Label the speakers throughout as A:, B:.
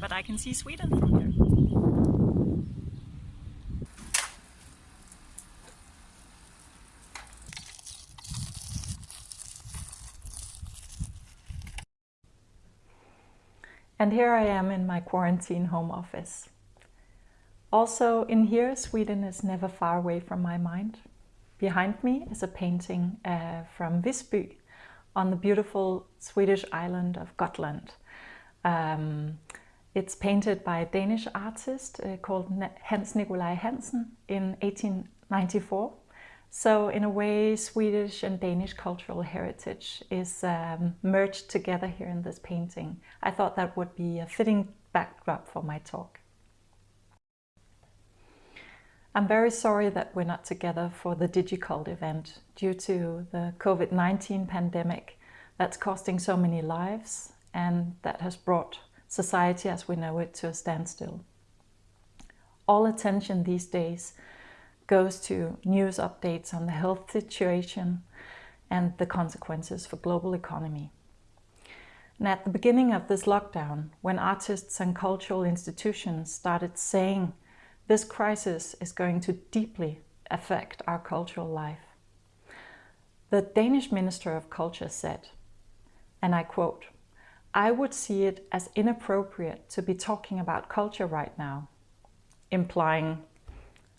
A: but I can see Sweden from here. And here I am in my quarantine home office. Also in here, Sweden is never far away from my mind. Behind me is a painting uh, from Visby on the beautiful Swedish island of Gotland. Um, it's painted by a Danish artist uh, called Hans Nikolaj Hansen in 1894. So in a way, Swedish and Danish cultural heritage is um, merged together here in this painting. I thought that would be a fitting backdrop for my talk. I'm very sorry that we're not together for the DigiCult event due to the COVID-19 pandemic that's costing so many lives and that has brought society as we know it to a standstill. All attention these days goes to news updates on the health situation and the consequences for global economy. And at the beginning of this lockdown, when artists and cultural institutions started saying this crisis is going to deeply affect our cultural life, the Danish Minister of Culture said, and I quote, I would see it as inappropriate to be talking about culture right now, implying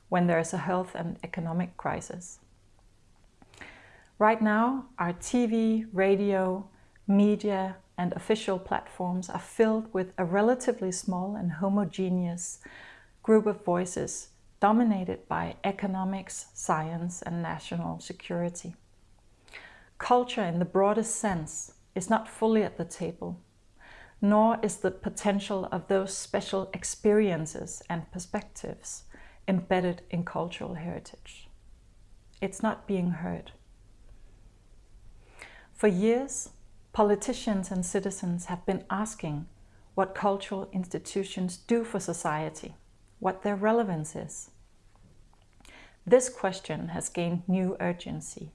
A: when there is a health and economic crisis. Right now, our TV, radio, media and official platforms are filled with a relatively small and homogeneous group of voices dominated by economics, science and national security. Culture in the broadest sense is not fully at the table, nor is the potential of those special experiences and perspectives embedded in cultural heritage. It's not being heard. For years, politicians and citizens have been asking what cultural institutions do for society, what their relevance is. This question has gained new urgency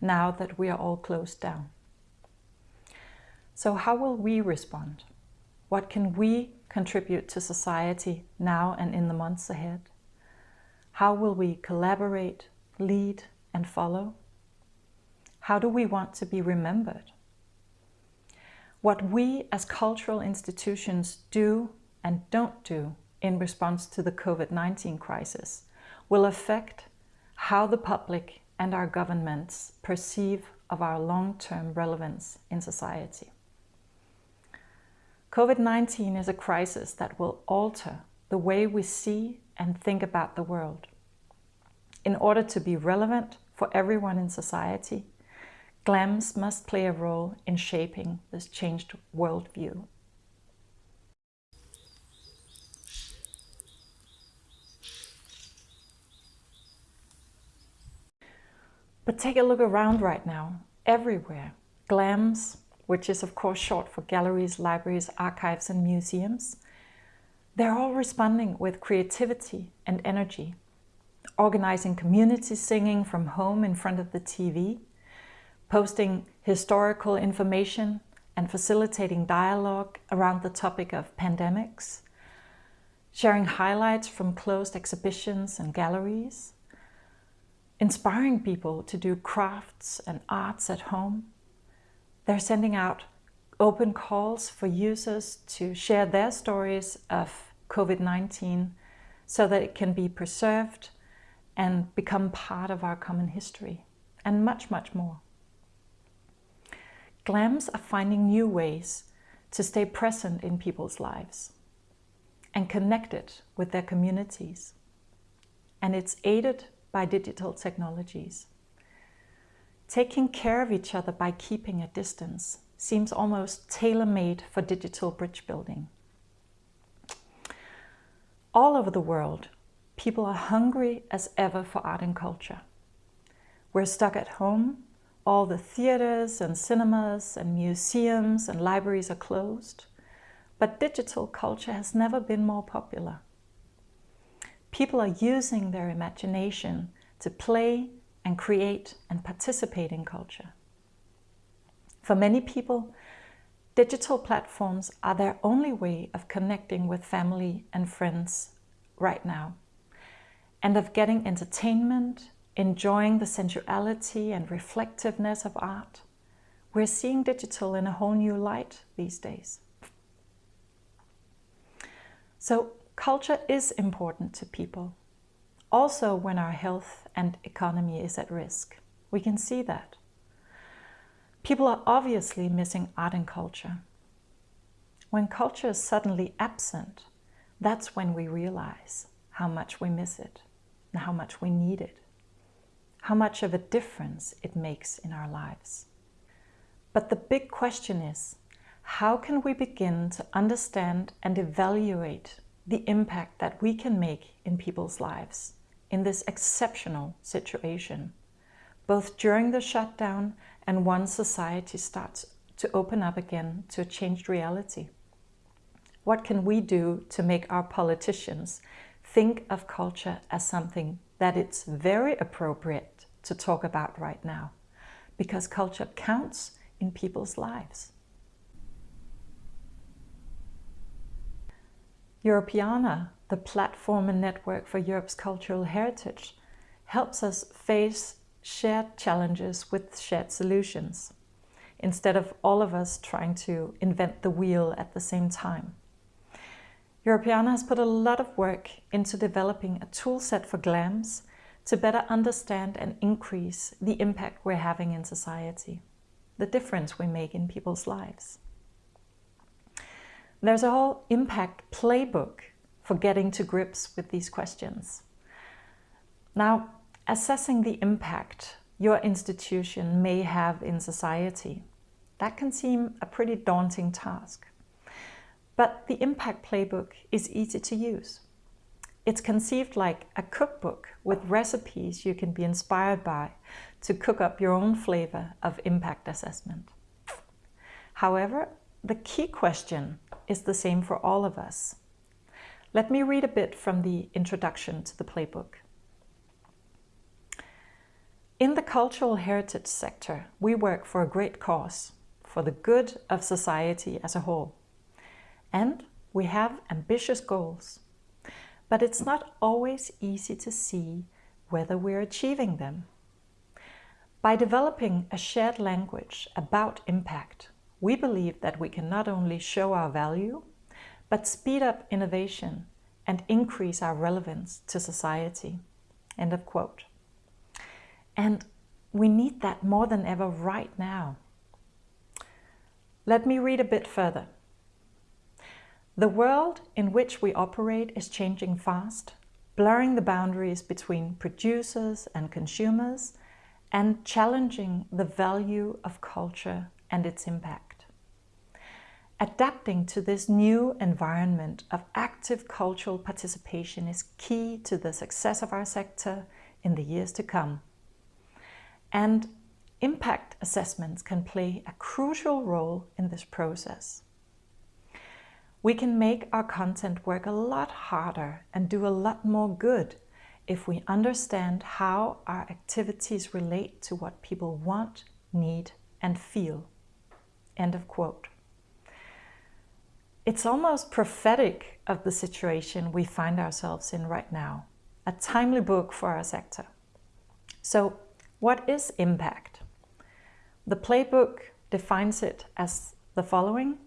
A: now that we are all closed down. So how will we respond? What can we contribute to society now and in the months ahead? How will we collaborate, lead and follow? How do we want to be remembered? What we as cultural institutions do and don't do in response to the COVID-19 crisis will affect how the public and our governments perceive of our long-term relevance in society. COVID-19 is a crisis that will alter the way we see and think about the world. In order to be relevant for everyone in society, GLAMS must play a role in shaping this changed worldview. But take a look around right now, everywhere. GLAMS, which is of course short for galleries, libraries, archives and museums, they're all responding with creativity and energy, organizing community singing from home in front of the TV, posting historical information and facilitating dialogue around the topic of pandemics, sharing highlights from closed exhibitions and galleries, inspiring people to do crafts and arts at home. They're sending out open calls for users to share their stories of COVID-19 so that it can be preserved and become part of our common history, and much, much more. GLAMs are finding new ways to stay present in people's lives and connected with their communities. And it's aided by digital technologies. Taking care of each other by keeping a distance seems almost tailor-made for digital bridge building. All over the world, people are hungry as ever for art and culture. We're stuck at home. All the theaters and cinemas and museums and libraries are closed. But digital culture has never been more popular. People are using their imagination to play and create and participate in culture. For many people, Digital platforms are their only way of connecting with family and friends right now and of getting entertainment, enjoying the sensuality and reflectiveness of art. We're seeing digital in a whole new light these days. So culture is important to people, also when our health and economy is at risk. We can see that. People are obviously missing art and culture. When culture is suddenly absent, that's when we realize how much we miss it and how much we need it, how much of a difference it makes in our lives. But the big question is, how can we begin to understand and evaluate the impact that we can make in people's lives in this exceptional situation, both during the shutdown and once society starts to open up again to a changed reality? What can we do to make our politicians think of culture as something that it's very appropriate to talk about right now? Because culture counts in people's lives. Europeana, the platform and network for Europe's cultural heritage, helps us face shared challenges with shared solutions, instead of all of us trying to invent the wheel at the same time. Europeana has put a lot of work into developing a toolset for GLAMS to better understand and increase the impact we're having in society, the difference we make in people's lives. There's a whole impact playbook for getting to grips with these questions. Now, assessing the impact your institution may have in society, that can seem a pretty daunting task. But the Impact Playbook is easy to use. It's conceived like a cookbook with recipes you can be inspired by to cook up your own flavor of impact assessment. However, the key question is the same for all of us. Let me read a bit from the introduction to the playbook. In the cultural heritage sector, we work for a great cause, for the good of society as a whole. And we have ambitious goals. But it's not always easy to see whether we're achieving them. By developing a shared language about impact, we believe that we can not only show our value, but speed up innovation and increase our relevance to society. End of quote. And we need that more than ever right now. Let me read a bit further. The world in which we operate is changing fast, blurring the boundaries between producers and consumers and challenging the value of culture and its impact. Adapting to this new environment of active cultural participation is key to the success of our sector in the years to come. And impact assessments can play a crucial role in this process we can make our content work a lot harder and do a lot more good if we understand how our activities relate to what people want, need and feel. End of quote. It's almost prophetic of the situation we find ourselves in right now. A timely book for our sector. So what is impact? The playbook defines it as the following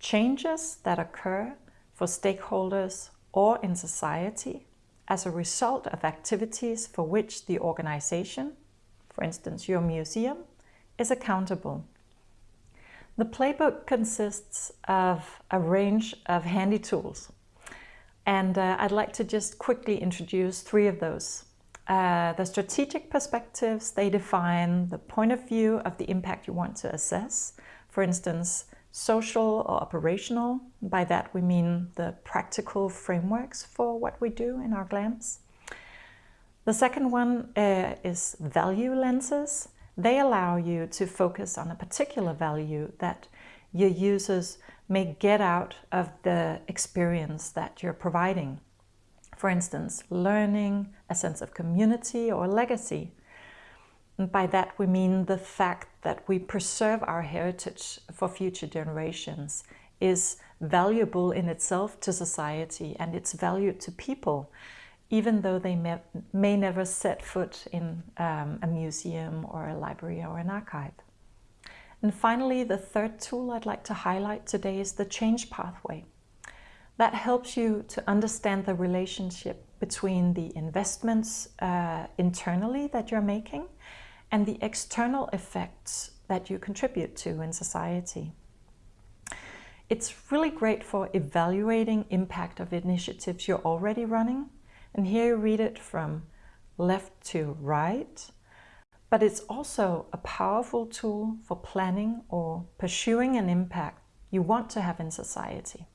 A: changes that occur for stakeholders or in society as a result of activities for which the organization, for instance your museum, is accountable. The playbook consists of a range of handy tools and uh, I'd like to just quickly introduce three of those. Uh, the strategic perspectives, they define the point of view of the impact you want to assess. For instance, social or operational. By that we mean the practical frameworks for what we do in our GLAMS. The second one uh, is value lenses. They allow you to focus on a particular value that your users may get out of the experience that you're providing. For instance, learning, a sense of community or legacy. And by that we mean the fact that we preserve our heritage for future generations is valuable in itself to society and it's valued to people, even though they may, may never set foot in um, a museum or a library or an archive. And finally, the third tool I'd like to highlight today is the change pathway. That helps you to understand the relationship between the investments uh, internally that you're making and the external effects that you contribute to in society. It's really great for evaluating impact of initiatives you're already running. And here you read it from left to right. But it's also a powerful tool for planning or pursuing an impact you want to have in society.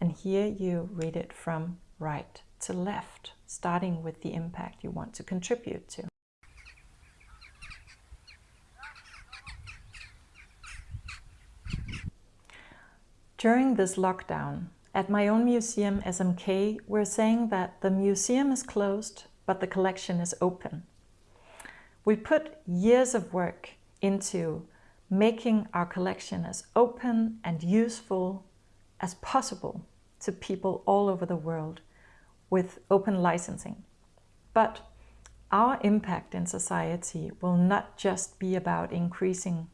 A: And here you read it from right to left, starting with the impact you want to contribute to. During this lockdown, at my own museum, SMK, we're saying that the museum is closed, but the collection is open. We put years of work into making our collection as open and useful as possible to people all over the world with open licensing. But our impact in society will not just be about increasing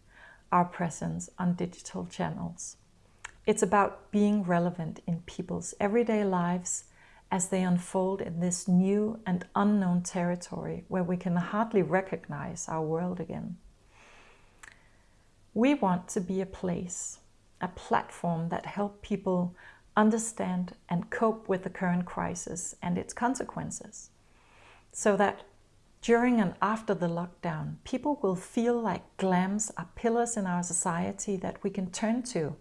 A: our presence on digital channels. It's about being relevant in people's everyday lives as they unfold in this new and unknown territory where we can hardly recognize our world again. We want to be a place, a platform that help people understand and cope with the current crisis and its consequences so that during and after the lockdown, people will feel like GLAMs are pillars in our society that we can turn to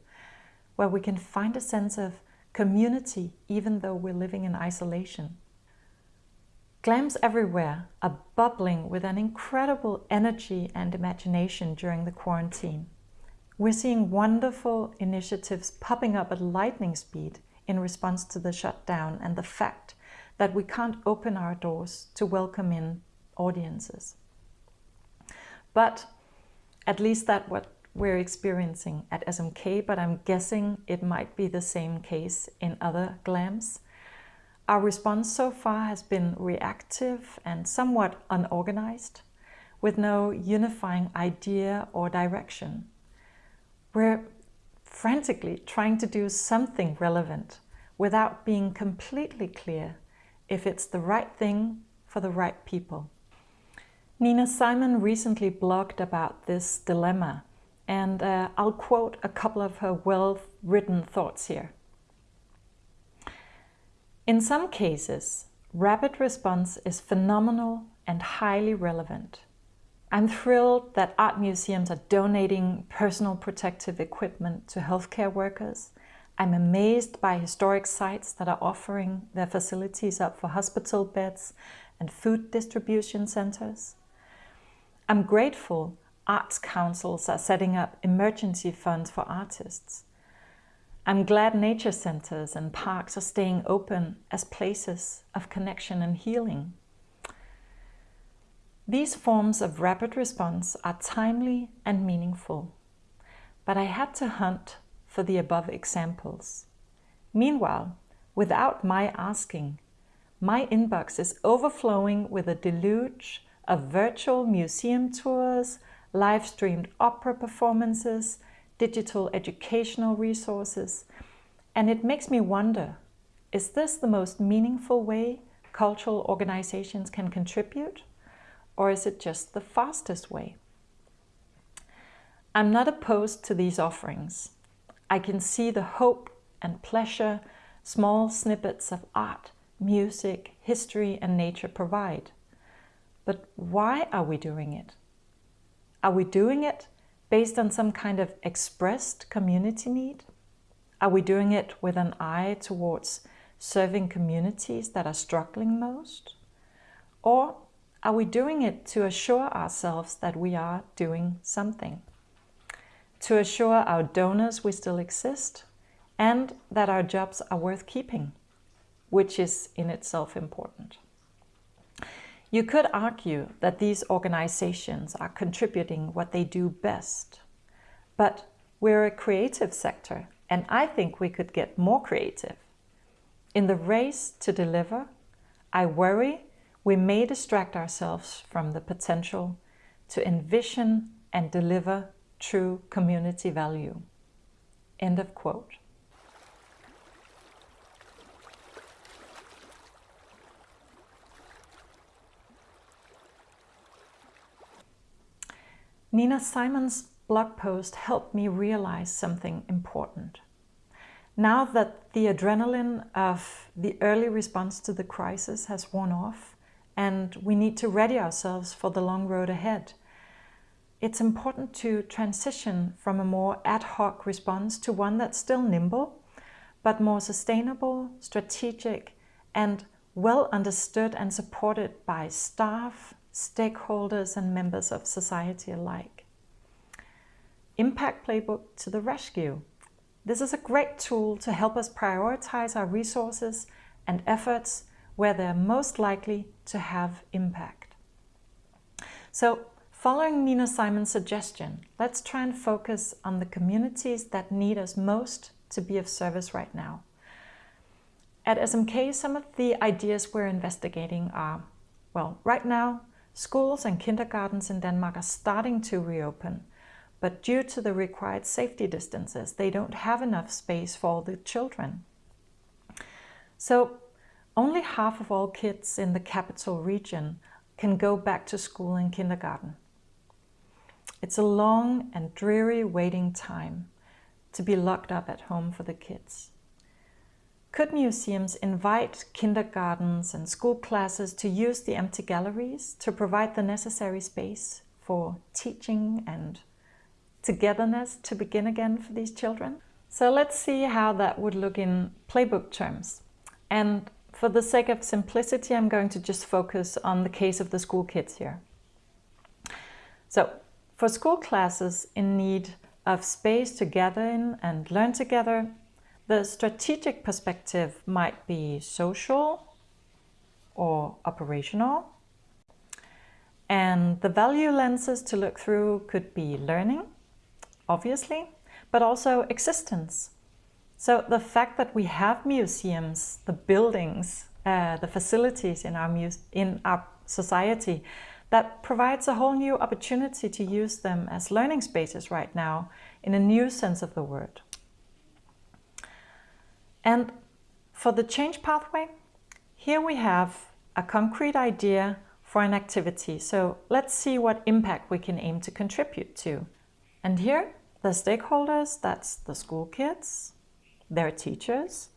A: where we can find a sense of community even though we're living in isolation. GLAMs everywhere are bubbling with an incredible energy and imagination during the quarantine. We're seeing wonderful initiatives popping up at lightning speed in response to the shutdown and the fact that we can't open our doors to welcome in audiences. But at least that what we're experiencing at SMK, but I'm guessing it might be the same case in other GLAMs. Our response so far has been reactive and somewhat unorganized, with no unifying idea or direction. We're frantically trying to do something relevant without being completely clear if it's the right thing for the right people. Nina Simon recently blogged about this dilemma and uh, I'll quote a couple of her well-written thoughts here. In some cases, rapid response is phenomenal and highly relevant. I'm thrilled that art museums are donating personal protective equipment to healthcare workers. I'm amazed by historic sites that are offering their facilities up for hospital beds and food distribution centers. I'm grateful arts councils are setting up emergency funds for artists. I'm glad nature centers and parks are staying open as places of connection and healing. These forms of rapid response are timely and meaningful, but I had to hunt for the above examples. Meanwhile, without my asking, my inbox is overflowing with a deluge of virtual museum tours, live-streamed opera performances, digital educational resources. And it makes me wonder, is this the most meaningful way cultural organizations can contribute? Or is it just the fastest way? I'm not opposed to these offerings. I can see the hope and pleasure small snippets of art, music, history and nature provide. But why are we doing it? Are we doing it based on some kind of expressed community need? Are we doing it with an eye towards serving communities that are struggling most? Or are we doing it to assure ourselves that we are doing something? To assure our donors we still exist and that our jobs are worth keeping, which is in itself important. You could argue that these organizations are contributing what they do best. But we're a creative sector, and I think we could get more creative. In the race to deliver, I worry we may distract ourselves from the potential to envision and deliver true community value. End of quote. Nina Simon's blog post helped me realize something important. Now that the adrenaline of the early response to the crisis has worn off and we need to ready ourselves for the long road ahead, it's important to transition from a more ad hoc response to one that's still nimble, but more sustainable, strategic, and well understood and supported by staff, stakeholders and members of society alike. Impact Playbook to the rescue. This is a great tool to help us prioritize our resources and efforts where they're most likely to have impact. So following Nina Simon's suggestion, let's try and focus on the communities that need us most to be of service right now. At SMK, some of the ideas we're investigating are, well, right now, Schools and kindergartens in Denmark are starting to reopen, but due to the required safety distances, they don't have enough space for all the children. So only half of all kids in the capital region can go back to school and kindergarten. It's a long and dreary waiting time to be locked up at home for the kids. Could museums invite kindergartens and school classes to use the empty galleries to provide the necessary space for teaching and togetherness to begin again for these children? So let's see how that would look in playbook terms. And for the sake of simplicity, I'm going to just focus on the case of the school kids here. So for school classes in need of space to gather in and learn together, the strategic perspective might be social or operational. And the value lenses to look through could be learning, obviously, but also existence. So the fact that we have museums, the buildings, uh, the facilities in our, in our society, that provides a whole new opportunity to use them as learning spaces right now in a new sense of the word. And for the change pathway, here we have a concrete idea for an activity. So let's see what impact we can aim to contribute to. And here, the stakeholders, that's the school kids, their teachers,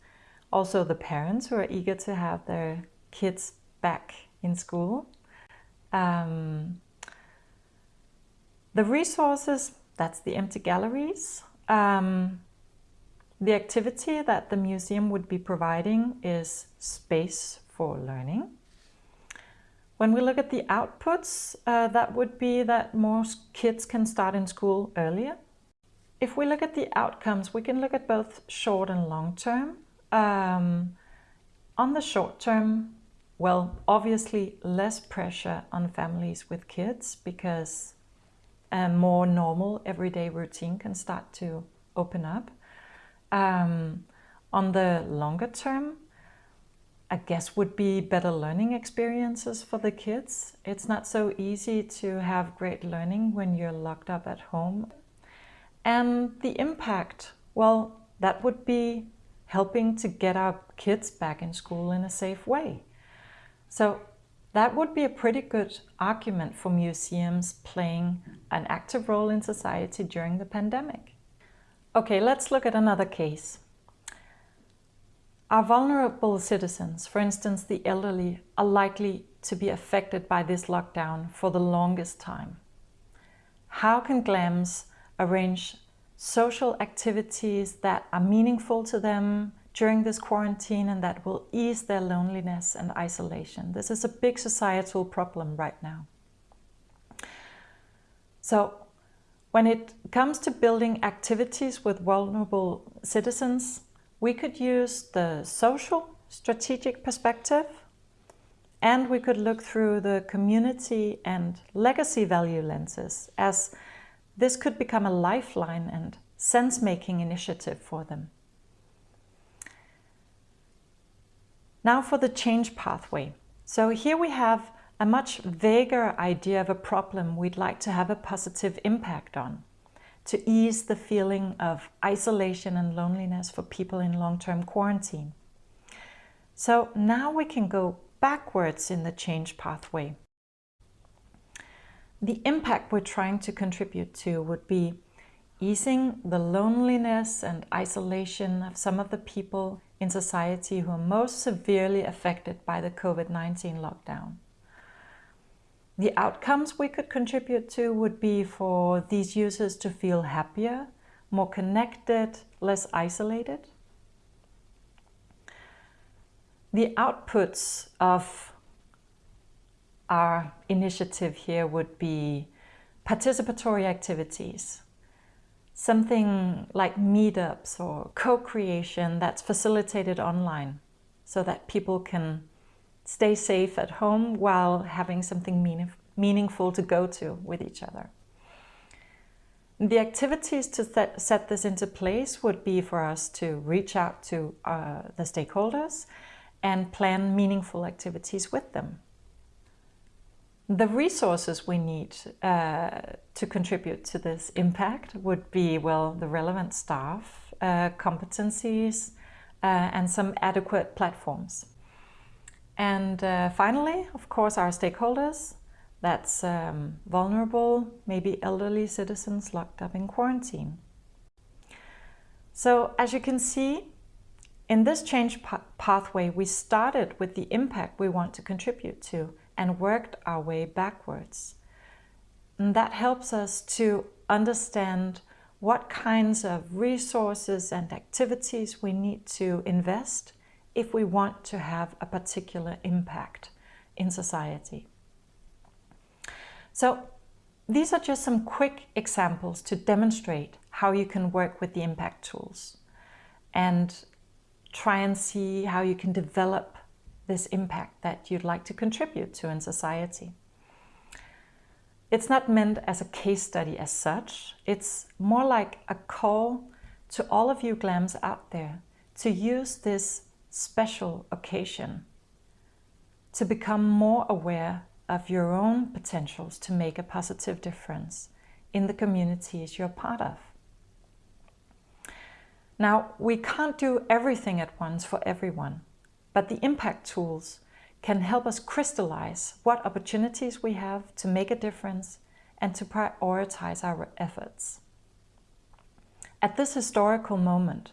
A: also the parents who are eager to have their kids back in school. Um, the resources, that's the empty galleries. Um, the activity that the museum would be providing is space for learning. When we look at the outputs, uh, that would be that more kids can start in school earlier. If we look at the outcomes, we can look at both short and long term. Um, on the short term, well, obviously less pressure on families with kids because a more normal everyday routine can start to open up. Um, on the longer term, I guess would be better learning experiences for the kids. It's not so easy to have great learning when you're locked up at home. And the impact, well, that would be helping to get our kids back in school in a safe way. So that would be a pretty good argument for museums playing an active role in society during the pandemic. Okay, let's look at another case. Our vulnerable citizens, for instance the elderly, are likely to be affected by this lockdown for the longest time. How can GLAMS arrange social activities that are meaningful to them during this quarantine and that will ease their loneliness and isolation? This is a big societal problem right now. So when it comes to building activities with vulnerable citizens, we could use the social strategic perspective And we could look through the community and legacy value lenses as this could become a lifeline and sense-making initiative for them. Now for the change pathway. So here we have a much vaguer idea of a problem we'd like to have a positive impact on, to ease the feeling of isolation and loneliness for people in long-term quarantine. So now we can go backwards in the change pathway. The impact we're trying to contribute to would be easing the loneliness and isolation of some of the people in society who are most severely affected by the COVID-19 lockdown. The outcomes we could contribute to would be for these users to feel happier, more connected, less isolated. The outputs of our initiative here would be participatory activities, something like meetups or co-creation that's facilitated online so that people can stay safe at home while having something meaning, meaningful to go to with each other. The activities to set, set this into place would be for us to reach out to uh, the stakeholders and plan meaningful activities with them. The resources we need uh, to contribute to this impact would be, well, the relevant staff, uh, competencies, uh, and some adequate platforms. And uh, finally, of course, our stakeholders. That's um, vulnerable, maybe elderly citizens locked up in quarantine. So as you can see, in this change pathway, we started with the impact we want to contribute to and worked our way backwards. And that helps us to understand what kinds of resources and activities we need to invest if we want to have a particular impact in society. So these are just some quick examples to demonstrate how you can work with the impact tools and try and see how you can develop this impact that you'd like to contribute to in society. It's not meant as a case study as such. It's more like a call to all of you GLAMs out there to use this special occasion to become more aware of your own potentials to make a positive difference in the communities you're part of. Now, we can't do everything at once for everyone, but the impact tools can help us crystallize what opportunities we have to make a difference and to prioritize our efforts. At this historical moment,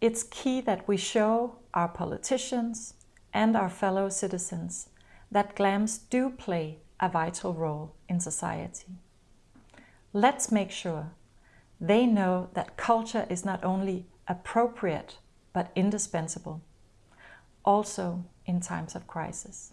A: it's key that we show our politicians and our fellow citizens that GLAMs do play a vital role in society. Let's make sure they know that culture is not only appropriate but indispensable, also in times of crisis.